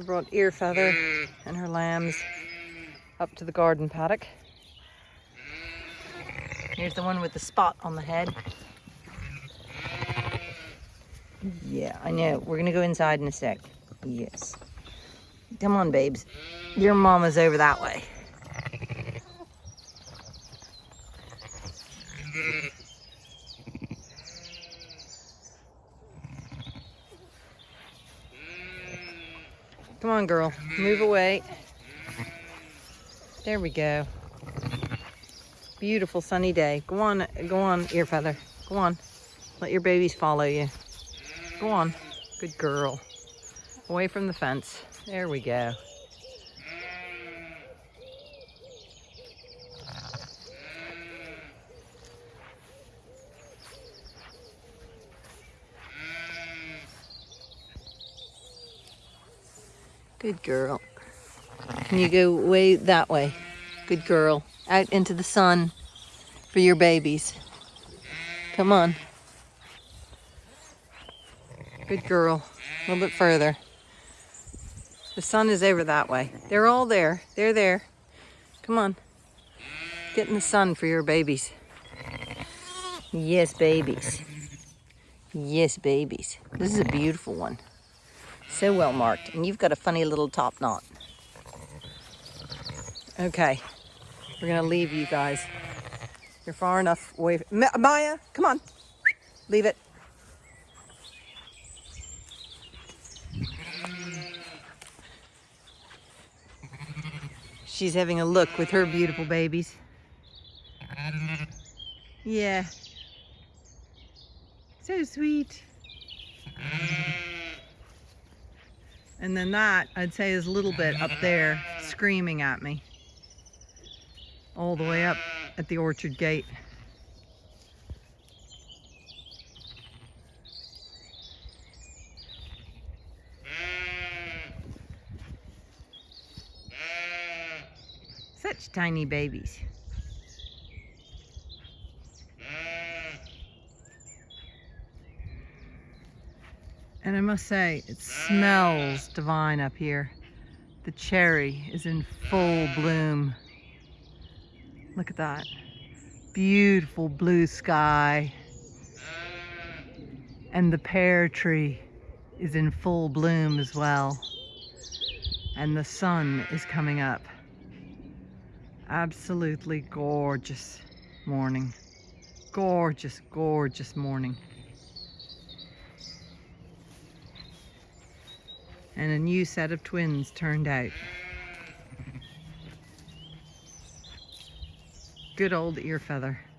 I brought Ear Feather and her lambs up to the garden paddock. Here's the one with the spot on the head. Yeah, I know. We're gonna go inside in a sec. Yes. Come on, babes. Your mama's over that way. Come on, girl. Move away. There we go. Beautiful sunny day. Go on, go on, ear feather. Go on. Let your babies follow you. Go on. Good girl. Away from the fence. There we go. Good girl. Can you go way that way? Good girl. Out into the sun for your babies. Come on. Good girl. A little bit further. The sun is over that way. They're all there. They're there. Come on. Get in the sun for your babies. Yes, babies. Yes, babies. This is a beautiful one. So well marked. And you've got a funny little top knot. Okay. We're going to leave you guys. You're far enough away. Ma Maya, come on. Leave it. She's having a look with her beautiful babies. Yeah. So sweet. And then that, I'd say, is a little bit up there screaming at me. All the way up at the orchard gate. Such tiny babies. And I must say, it smells divine up here. The cherry is in full bloom. Look at that. Beautiful blue sky. And the pear tree is in full bloom as well. And the sun is coming up. Absolutely gorgeous morning. Gorgeous, gorgeous morning. And a new set of twins turned out. Good old ear feather.